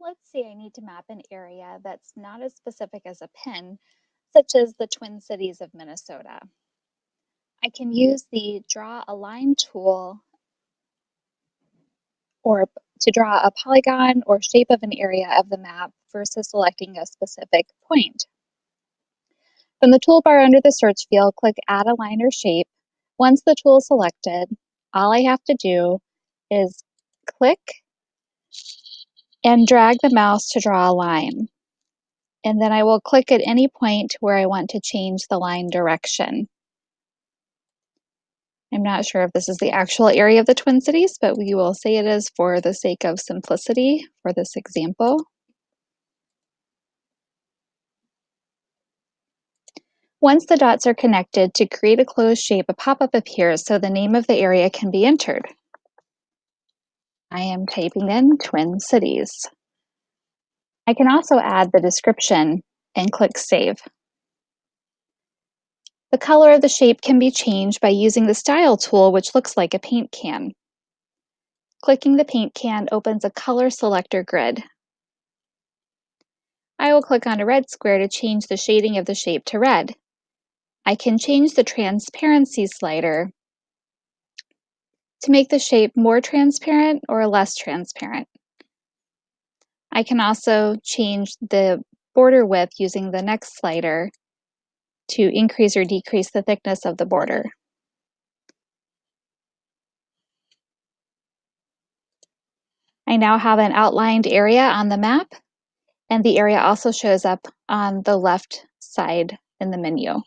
Let's say I need to map an area that's not as specific as a pin, such as the Twin Cities of Minnesota. I can use the Draw a Line tool or to draw a polygon or shape of an area of the map versus selecting a specific point. From the toolbar under the search field, click Add a Line or Shape. Once the tool is selected, all I have to do is click and drag the mouse to draw a line. And then I will click at any point where I want to change the line direction. I'm not sure if this is the actual area of the Twin Cities, but we will say it is for the sake of simplicity for this example. Once the dots are connected, to create a closed shape, a pop-up appears so the name of the area can be entered. I am typing in Twin Cities. I can also add the description and click Save. The color of the shape can be changed by using the Style tool, which looks like a paint can. Clicking the paint can opens a color selector grid. I will click on a red square to change the shading of the shape to red. I can change the transparency slider to make the shape more transparent or less transparent. I can also change the border width using the next slider to increase or decrease the thickness of the border. I now have an outlined area on the map, and the area also shows up on the left side in the menu.